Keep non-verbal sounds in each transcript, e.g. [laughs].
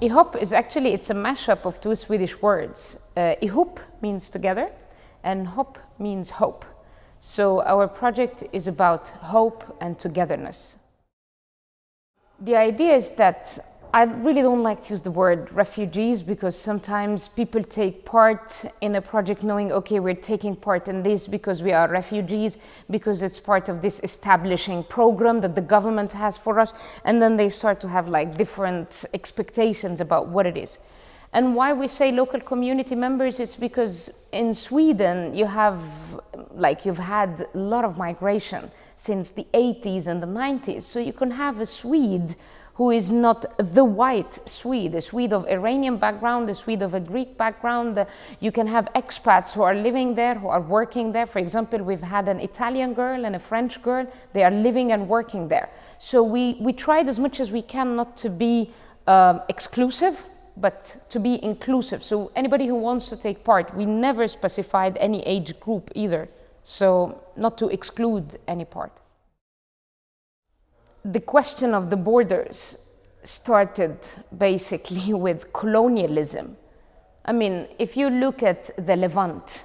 IHOP is actually, it's a mashup of two Swedish words. Uh, ihop means together and hop means hope. So our project is about hope and togetherness. The idea is that I really don't like to use the word refugees because sometimes people take part in a project knowing, okay, we're taking part in this because we are refugees, because it's part of this establishing program that the government has for us. And then they start to have like different expectations about what it is. And why we say local community members, it's because in Sweden you have, like you've had a lot of migration since the 80s and the 90s. So you can have a Swede who is not the white Swede, a Swede of Iranian background, a Swede of a Greek background. You can have expats who are living there, who are working there. For example, we've had an Italian girl and a French girl. They are living and working there. So we, we tried as much as we can not to be um, exclusive, but to be inclusive. So anybody who wants to take part, we never specified any age group either. So not to exclude any part the question of the borders started basically [laughs] with colonialism. I mean, if you look at the Levant,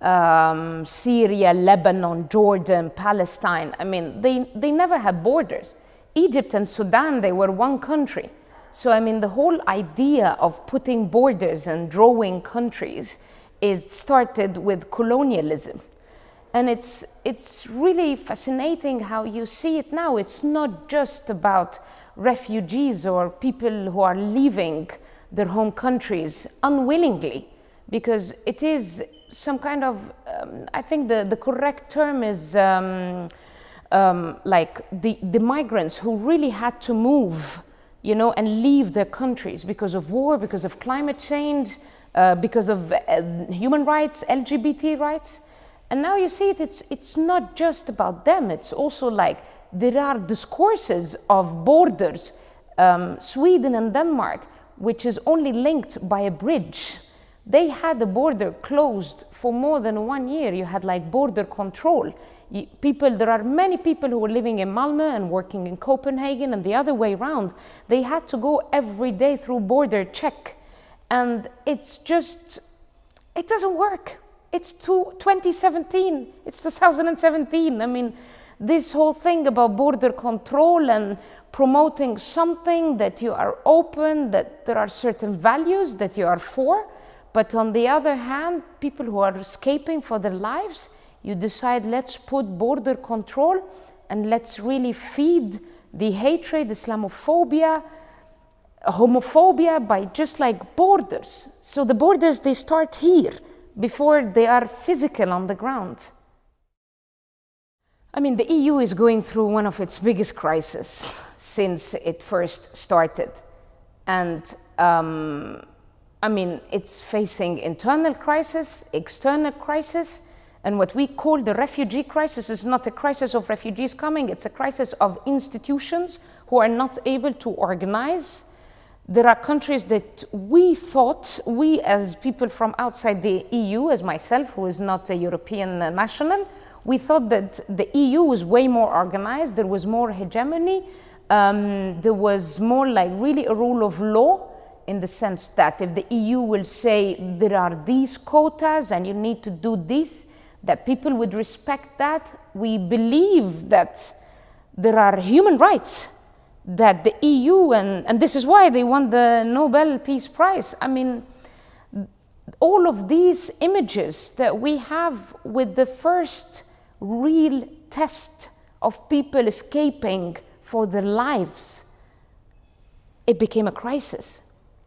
um, Syria, Lebanon, Jordan, Palestine, I mean, they, they never had borders. Egypt and Sudan, they were one country. So, I mean, the whole idea of putting borders and drawing countries is started with colonialism. And it's, it's really fascinating how you see it now. It's not just about refugees or people who are leaving their home countries unwillingly, because it is some kind of, um, I think the, the correct term is um, um, like the, the migrants who really had to move, you know, and leave their countries because of war, because of climate change, uh, because of uh, human rights, LGBT rights. And now you see it, it's, it's not just about them, it's also like there are discourses of borders, um, Sweden and Denmark, which is only linked by a bridge. They had the border closed for more than one year. You had like border control. People, there are many people who were living in Malmö and working in Copenhagen and the other way around. They had to go every day through border check. And it's just, it doesn't work. It's 2017, it's 2017. I mean, this whole thing about border control and promoting something that you are open, that there are certain values that you are for, but on the other hand, people who are escaping for their lives, you decide let's put border control and let's really feed the hatred, Islamophobia, homophobia by just like borders. So the borders, they start here before they are physical on the ground. I mean, the EU is going through one of its biggest crises since it first started. And um, I mean, it's facing internal crisis, external crisis, and what we call the refugee crisis is not a crisis of refugees coming, it's a crisis of institutions who are not able to organize there are countries that we thought, we as people from outside the EU, as myself, who is not a European national, we thought that the EU was way more organized, there was more hegemony, um, there was more like really a rule of law in the sense that if the EU will say there are these quotas and you need to do this, that people would respect that. We believe that there are human rights that the EU, and, and this is why they won the Nobel Peace Prize. I mean, all of these images that we have with the first real test of people escaping for their lives, it became a crisis.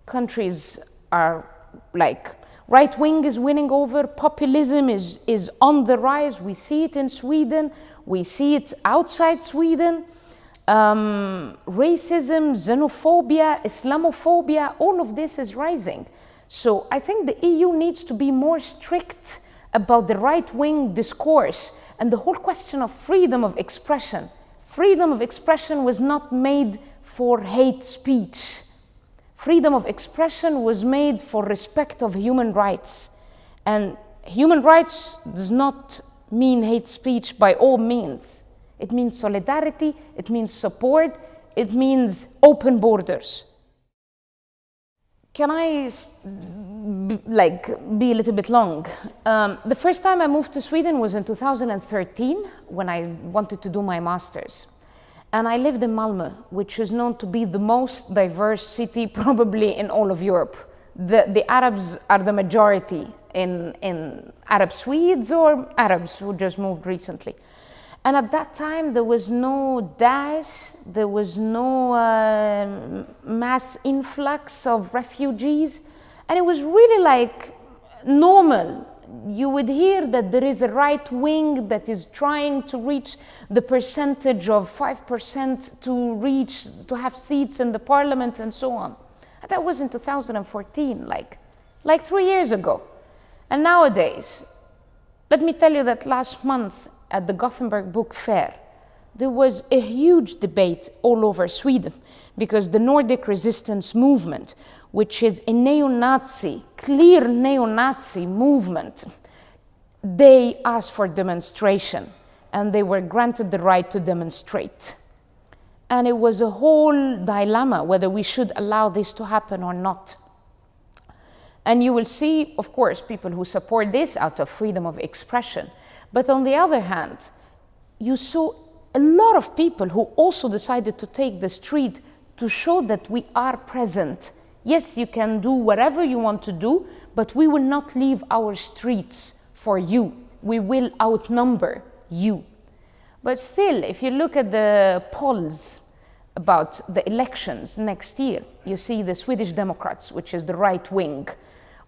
Countries are like, right wing is winning over, populism is, is on the rise. We see it in Sweden, we see it outside Sweden um, racism, xenophobia, Islamophobia, all of this is rising. So I think the EU needs to be more strict about the right-wing discourse and the whole question of freedom of expression. Freedom of expression was not made for hate speech. Freedom of expression was made for respect of human rights. And human rights does not mean hate speech by all means. It means solidarity, it means support, it means open borders. can I like be a little bit long? Um, the first time I moved to Sweden was in 2013 when I wanted to do my master's. And I lived in Malmö, which is known to be the most diverse city [laughs] probably in all of Europe. The, the Arabs are the majority in, in Arab Swedes or Arabs who just moved recently. And at that time, there was no Daesh, there was no uh, mass influx of refugees, and it was really like normal you would hear that there is a right wing that is trying to reach the percentage of 5% to reach, to have seats in the parliament and so on. And that was in 2014, like, like three years ago. And nowadays, let me tell you that last month at the Gothenburg Book Fair, there was a huge debate all over Sweden because the Nordic resistance movement, which is a neo-Nazi, clear neo-Nazi movement, they asked for demonstration and they were granted the right to demonstrate. And it was a whole dilemma whether we should allow this to happen or not. And you will see, of course, people who support this out of freedom of expression. But on the other hand, you saw a lot of people who also decided to take the street to show that we are present. Yes, you can do whatever you want to do, but we will not leave our streets for you. We will outnumber you. But still, if you look at the polls about the elections next year, you see the Swedish Democrats, which is the right wing,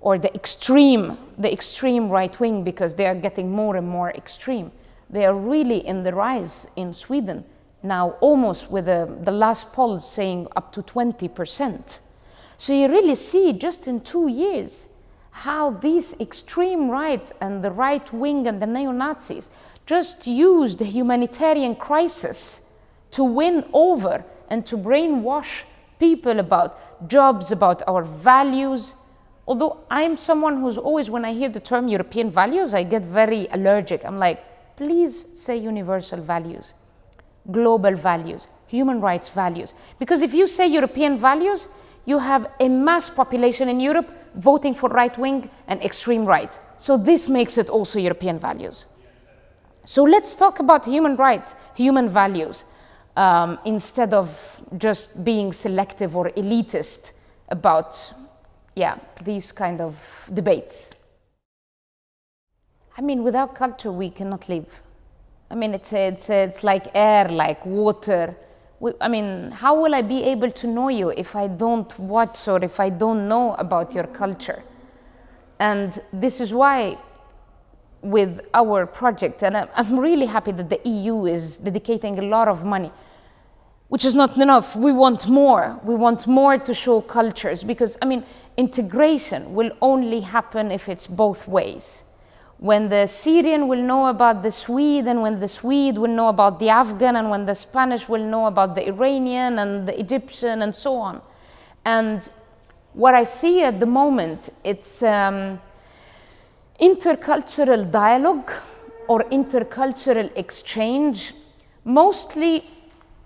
or the extreme, the extreme right wing, because they are getting more and more extreme. They are really in the rise in Sweden now, almost with the, the last poll saying up to 20%. So you really see just in two years how these extreme right and the right wing and the neo-Nazis just used the humanitarian crisis to win over and to brainwash people about jobs, about our values. Although I'm someone who's always, when I hear the term European values, I get very allergic. I'm like, please say universal values, global values, human rights values. Because if you say European values, you have a mass population in Europe voting for right wing and extreme right. So this makes it also European values. So let's talk about human rights, human values, um, instead of just being selective or elitist about, yeah, these kind of debates. I mean, without culture, we cannot live. I mean, it's, it's, it's like air, like water. We, I mean, how will I be able to know you if I don't watch or if I don't know about your culture? And this is why with our project, and I'm really happy that the EU is dedicating a lot of money, which is not enough. We want more. We want more to show cultures because, I mean, integration will only happen if it's both ways when the Syrian will know about the Swede and when the Swede will know about the Afghan and when the Spanish will know about the Iranian and the Egyptian and so on. And what I see at the moment, it's um, intercultural dialogue or intercultural exchange, mostly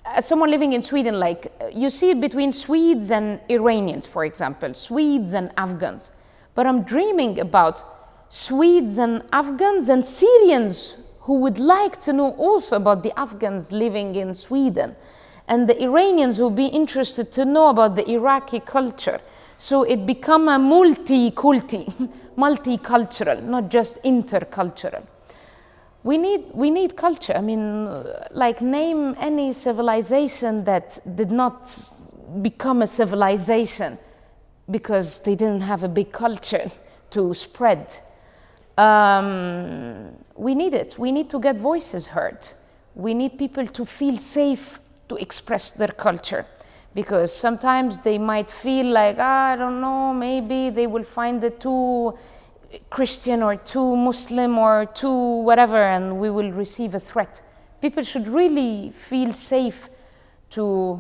as someone living in Sweden, like uh, you see it between Swedes and Iranians, for example, Swedes and Afghans. But I'm dreaming about Swedes and Afghans and Syrians who would like to know also about the Afghans living in Sweden and the Iranians who would be interested to know about the Iraqi culture. So it become a multi-culti, [laughs] multicultural, not just intercultural. We need, we need culture. I mean, like name any civilization that did not become a civilization because they didn't have a big culture [laughs] to spread um, we need it. We need to get voices heard. We need people to feel safe to express their culture because sometimes they might feel like, ah, I don't know, maybe they will find it too Christian or too Muslim or too whatever and we will receive a threat. People should really feel safe to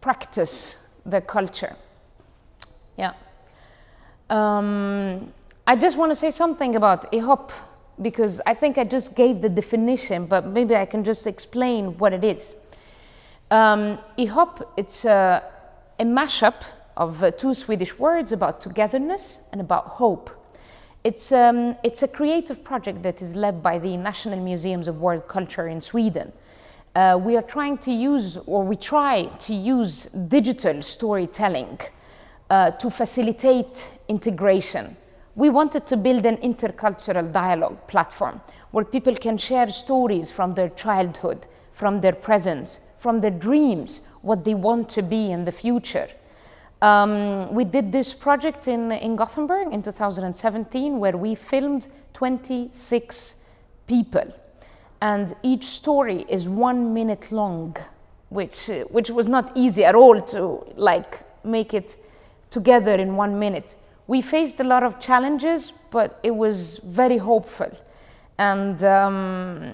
practice their culture. Yeah. Um, I just want to say something about IHOP because I think I just gave the definition, but maybe I can just explain what it is. Um, IHOP, it's a, a mashup of uh, two Swedish words about togetherness and about hope. It's, um, it's a creative project that is led by the National Museums of World Culture in Sweden. Uh, we are trying to use, or we try to use digital storytelling uh, to facilitate integration. We wanted to build an intercultural dialogue platform where people can share stories from their childhood, from their presence, from their dreams, what they want to be in the future. Um, we did this project in, in Gothenburg in 2017 where we filmed 26 people and each story is one minute long which, uh, which was not easy at all to like make it together in one minute. We faced a lot of challenges but it was very hopeful and um,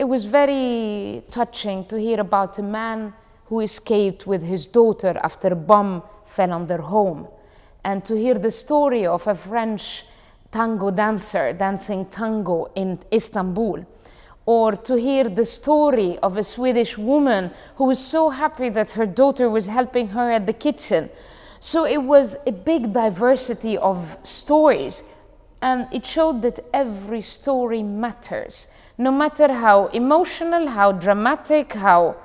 it was very touching to hear about a man who escaped with his daughter after a bomb fell on their home. And to hear the story of a French tango dancer dancing tango in Istanbul. Or to hear the story of a Swedish woman who was so happy that her daughter was helping her at the kitchen. So it was a big diversity of stories. And it showed that every story matters. No matter how emotional, how dramatic, how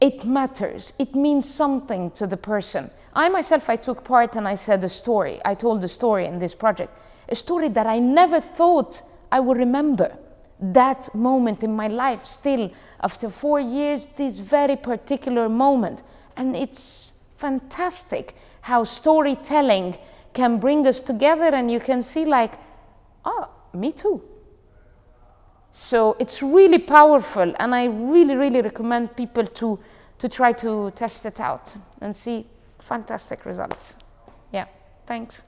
it matters. It means something to the person. I myself, I took part and I said a story. I told a story in this project, a story that I never thought I would remember. That moment in my life, still after four years, this very particular moment. And it's fantastic how storytelling can bring us together and you can see like, oh, me too. So it's really powerful and I really, really recommend people to, to try to test it out and see fantastic results. Yeah, thanks.